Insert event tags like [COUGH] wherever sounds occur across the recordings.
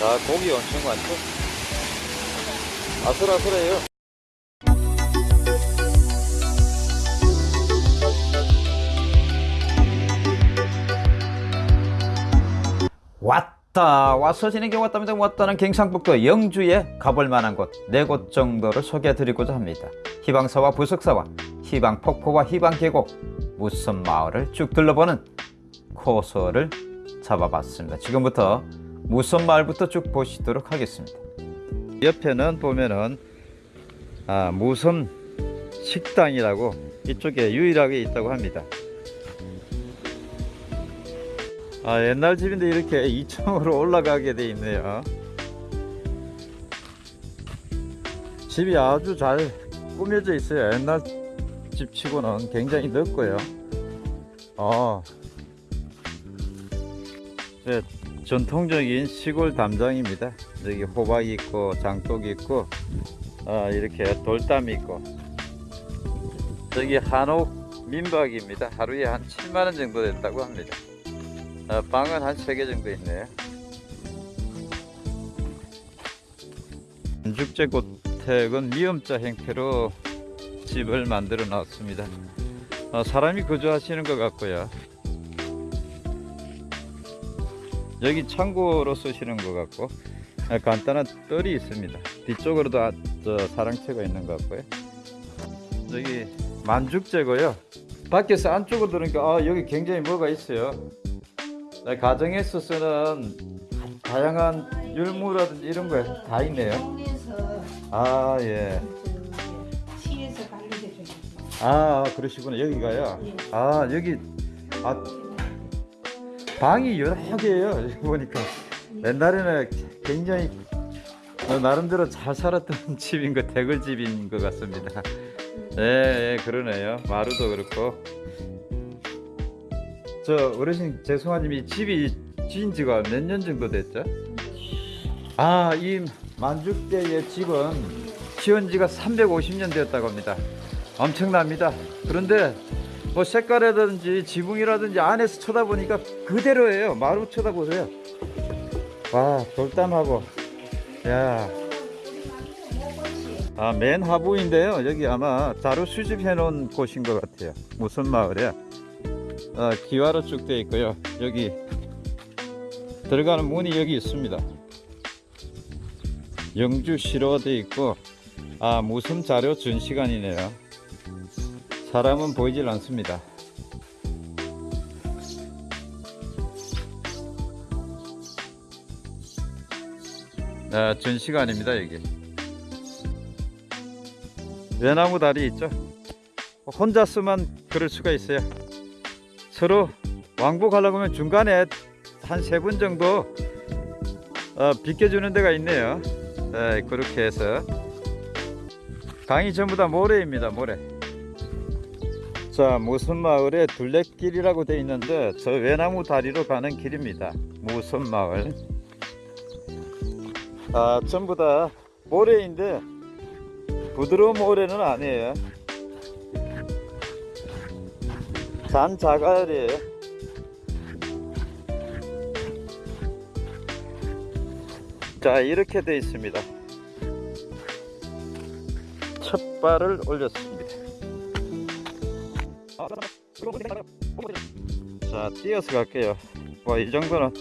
자, 고기 엄청 많죠? 아슬아슬해요. 왔다 와서 지는 게 왔답니다 왔다는 경상북도 영주에 가볼 만한 곳 네 곳 정도를 소개해 드리고자 합니다 희방사와 부석사와 희방폭포와 희방계곡 무슨 마을을 쭉 둘러보는 코스를 잡아봤습니다 지금부터 무슨 마을부터 쭉 보시도록 하겠습니다. 옆에는 보면은 아, 무섬 식당이라고 이쪽에 유일하게 있다고 합니다. 아 옛날 집인데 이렇게 2층으로 올라가게 돼 있네요. 집이 아주 잘 꾸며져 있어요. 옛날 집 치고는 굉장히 넓고요. 어, 네, 전통적인 시골 담장입니다. 여기 호박이 있고 장독이 있고 아, 이렇게 돌담이 있고. 저기 한옥 민박입니다. 하루에 한 7만원 정도 된다고 합니다. 어, 방은 한 3개 정도 있네요. 건축재고택은 미음자 형태로 집을 만들어 놨습니다. 어, 사람이 거주하시는 것 같고요 여기 창고로 쓰시는 것 같고 어, 간단한 뜰이 있습니다 뒤쪽으로도 아, 저 사랑채가 있는 것 같고요 여기 만죽재고요 밖에서 안쪽으로 들으니까 아, 여기 굉장히 뭐가 있어요 네, 가정에서 쓰는 다양한 율무라든지 이런 거 다 있네요. 아, 예. 관리해주는 아, 그러시구나. 여기가요. 예. 아, 여기, 아, 방이 여러 개예요. [LAUGHS] 보니까. 옛날에는 굉장히 어, 나름대로 잘 살았던 [LAUGHS] 집인 거, 대글집인 것 같습니다. 예, 예, 그러네요. 마루도 그렇고. 저 어르신 죄송하지만 이 집이 지은 지가 몇 년 정도 됐죠? 아, 이 만죽대의 집은 지은 지가 350년 되었다고 합니다. 엄청납니다. 그런데 뭐 색깔이라든지 지붕이라든지 안에서 쳐다보니까 그대로예요. 마루 쳐다보세요. 와, 돌담하고. 야. 아, 맨 하부인데요. 여기 아마 자료 수집해 놓은 곳인 것 같아요. 무슨 마을이야? 아, 기와로 쭉 되어 있고요. 여기 들어가는 문이 여기 있습니다. 영주시로 되어 있고 아 무슨 자료 준 시간이네요. 사람은 보이질 않습니다. 아, 준 시간입니다 여기. 외나무 다리 있죠? 혼자서만 그럴 수가 있어요. 서로 왕복하려고 하면 중간에 한 세 분 정도 어, 비켜주는 데가 있네요 네, 그렇게 해서 강이 전부 다 모래입니다 모래 자 무선마을에 둘레길이라고 되어 있는데 저 외나무 다리로 가는 길입니다. 무선마을? 아 전부 다 모래인데 부드러운 모래는 아니에요. 잔 자갈이에요. 자 이렇게 되어 있습니다. 첫 발을 올렸습니다 자 뛰어서 갈게요. 와이 정도는.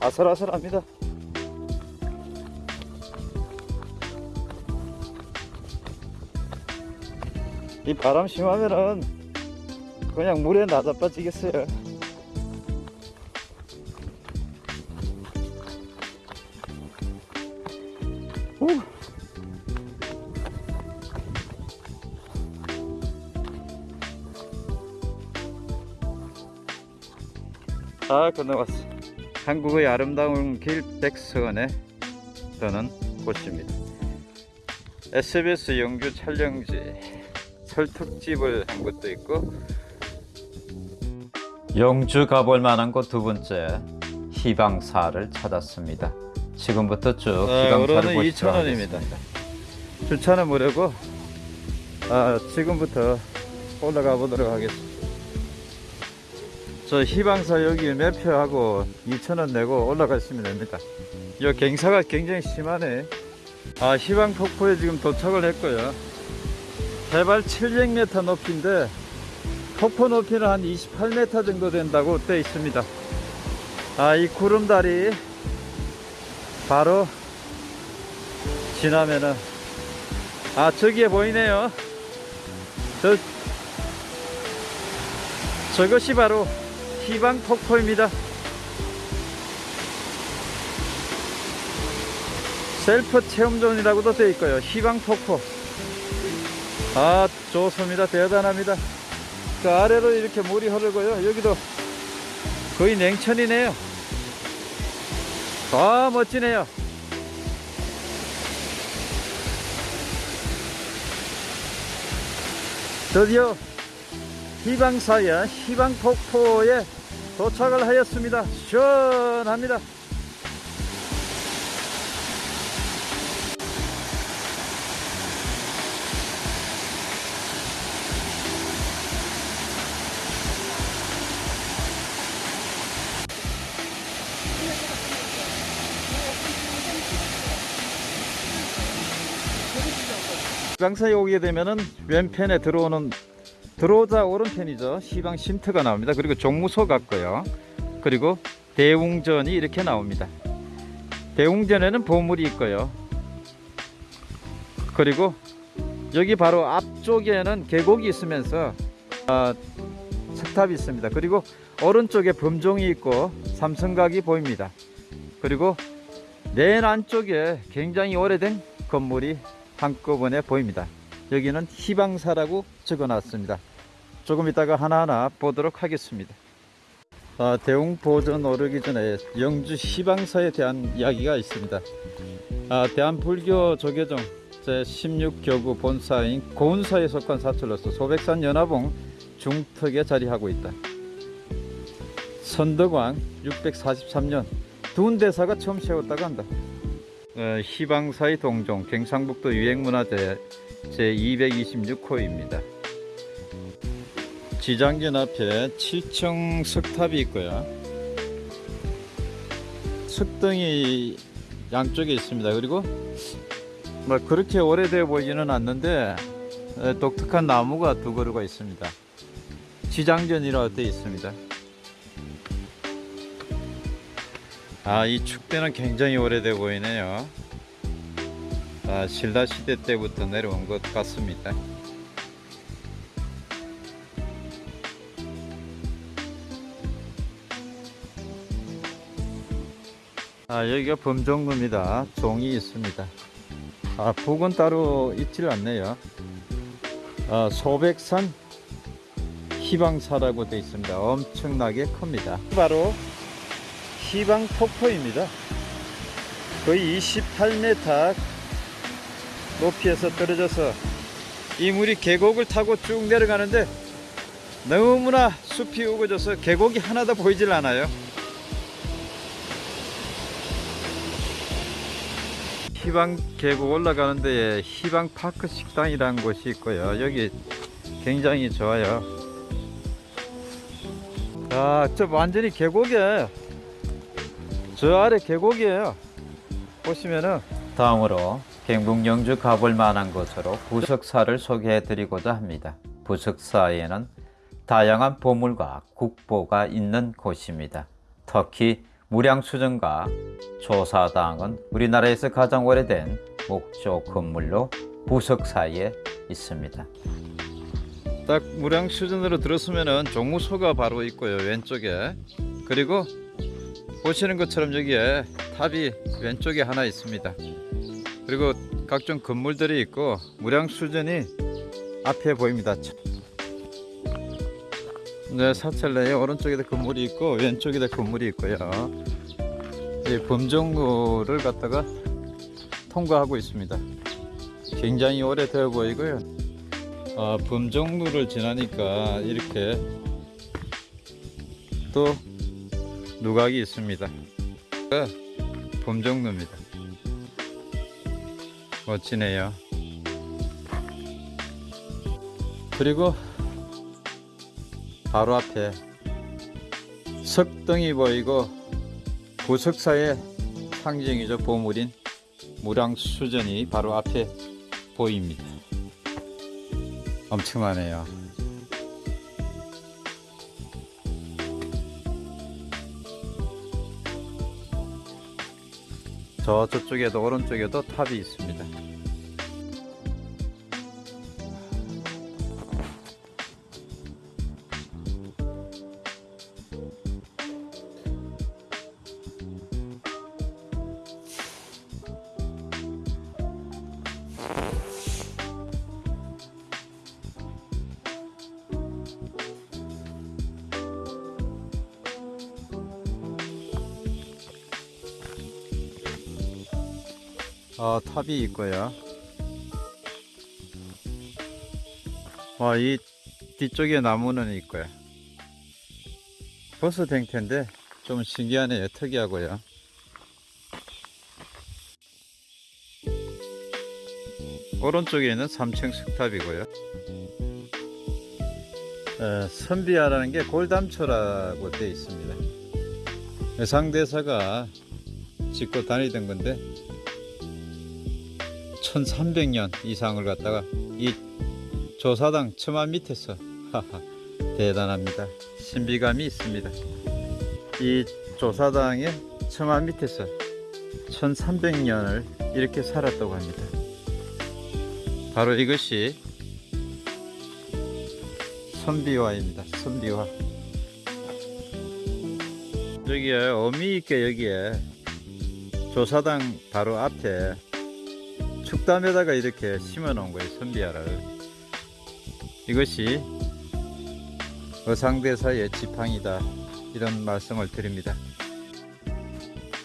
아슬아슬합니다. 이 바람 심하면은 그냥 물에 나자 빠지겠어요 다 건너왔어. 한국의 아름다운 길 백선에 떠는 곳입니다. SBS 영주 촬영지 설특집을 한 것도 있고 영주 가볼 만한 곳 두 번째 희방사를 찾았습니다. 지금부터 쭉 희방사를 보시도록 하겠습니다. 주차는 무료고 아, 지금부터 올라가 보도록 하겠습니다 저 희방사 여기 매표하고 2,000원 내고 올라가시면 됩니다. 이 갱사가 굉장히 심하네. 아, 희방 폭포에 지금 도착을 했고요. 해발 700m 높이인데 폭포 높이는 한 28m 정도 된다고 되어 있습니다. 아, 이 구름다리 바로 지나면은 아, 저기에 보이네요. 저 저것이 바로 희방 폭포입니다. 셀프 체험존이라고도 되어 있고요. 희방 폭포. 아, 좋습니다. 대단합니다. 그 아래로 이렇게 물이 흐르고요. 여기도 거의 냉천이네요. 아, 멋지네요. 드디어 희방사의 희방폭포에 도착을 하였습니다. 시원합니다. 희방사에 오게 되면은 왼편에 들어오는 들어오자 오른편이죠. 시방 쉼터가 나옵니다. 그리고 종무소 같고요. 그리고 대웅전이 이렇게 나옵니다. 대웅전에는 보물이 있고요. 그리고 여기 바로 앞쪽에는 계곡이 있으면서 아, 석탑이 있습니다. 그리고 오른쪽에 범종이 있고 삼성각이 보입니다. 그리고 맨 안쪽에 굉장히 오래된 건물이 한꺼번에 보입니다. 여기는 희방사라고 적어놨습니다. 조금 이따가 하나하나 보도록 하겠습니다. 아, 대웅보전 오르기 전에 영주 희방사에 대한 이야기가 있습니다. 아, 대한불교 조계종 제16교구 본사인 고운사에 속한 사찰로서 소백산 연화봉 중턱에 자리하고 있다. 선덕왕 643년 두운대사가 처음 세웠다고 한다. 어, 희방사의 동종 경상북도 유행문화재 제226호입니다. 지장전 앞에 7층 석탑이 있고요. 석등이 양쪽에 있습니다. 그리고 뭐 그렇게 오래되어 보이지는 않는데 에, 독특한 나무가 두 그루가 있습니다. 지장전이라고 되어 있습니다. 아, 이 축대는 굉장히 오래돼 보이네요. 아, 신라 시대 때부터 내려온 것 같습니다. 아, 여기가 범종루입니다. 종이 있습니다. 아, 북은 따로 있질 않네요. 아, 소백산 희방사라고 되어 있습니다. 엄청나게 큽니다. 바로 희방 폭포입니다. 거의 28m 높이에서 떨어져서 이 물이 계곡을 타고 쭉 내려가는데 너무나 숲이 우거져서 계곡이 하나도 보이질 않아요. 희방 계곡 올라가는 데에 희방 파크 식당이라는 곳이 있고요. 여기 굉장히 좋아요. 아, 저 완전히 계곡이에요. 저 아래 계곡이에요. 보시면은 다음으로 경북 영주 가볼 만한 곳으로 부석사를 소개해 드리고자 합니다. 부석사에는 다양한 보물과 국보가 있는 곳입니다. 특히 무량수전과 조사당은 우리나라에서 가장 오래된 목조 건물로 부석사에 있습니다. 딱 무량수전으로 들어서면은 종무소가 바로 있고요 왼쪽에 그리고 보시는 것처럼 여기에 탑이 왼쪽에 하나 있습니다. 그리고 각종 건물들이 있고 무량수전이 앞에 보입니다. 네, 사찰 내에 오른쪽에도 건물이 있고 왼쪽에도 건물이 있고요. 이 범정로를 갖다가 통과하고 있습니다. 굉장히 오래되어 보이고요. 아, 범정로를 지나니까 이렇게 또 누각이 있습니다. 범정로입니다. 멋지네요. 그리고 바로 앞에 석등이 보이고 부석사의 상징이죠 보물인 무량수전이 바로 앞에 보입니다. 엄청나네요. 저 저쪽에도 오른쪽에도 탑이 있습니다. 어, 탑이 있고요. 와, 이 뒤쪽에 나무는 있고요. 버스 댕태인데 좀 신기하네요. 특이하고요. 오른쪽에 있는 3층 석탑이고요. 에, 선비야라는 게 골담초라고 되어 있습니다. 상대사가 짓고 다니던 건데 1300년 이상을 갖다가 이 조사당 처마 밑에서 [LAUGHS] 대단합니다. 신비감이 있습니다. 이 조사당의 처마 밑에서 1300년을 이렇게 살았다고 합니다. 바로 이것이 선비화입니다. 선비화. 여기에 어미 있게 여기에 조사당 바로 앞에 축담에다가 이렇게 심어 놓은 거예요 선비야를. 이것이 어상대사의 지팡이다 이런 말씀을 드립니다.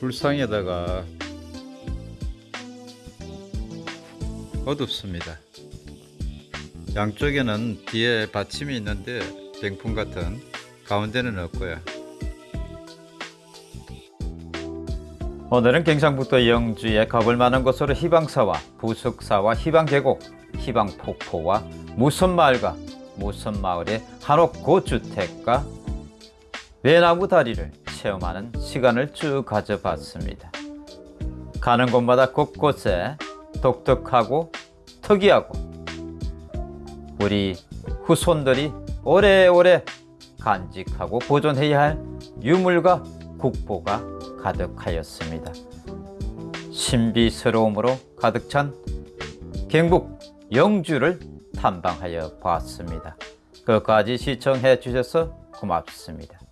불상에다가 어둡습니다. 양쪽에는 뒤에 받침이 있는데 병풍 같은 가운데는 없고요 오늘은 경상북도 영주에 가볼 만한 곳으로 희방사와 부석사와 희방계곡, 희방폭포와 무선마을과 무선마을의 한옥 고주택과 외나무 다리를 체험하는 시간을 쭉 가져봤습니다. 가는 곳마다 곳곳에 독특하고 특이하고 우리 후손들이 오래오래 간직하고 보존해야 할 유물과 국보가 가득하였습니다. 신비스러움으로 가득 찬 경북 영주를 탐방하여 보았습니다. 끝까지 시청해 주셔서 고맙습니다.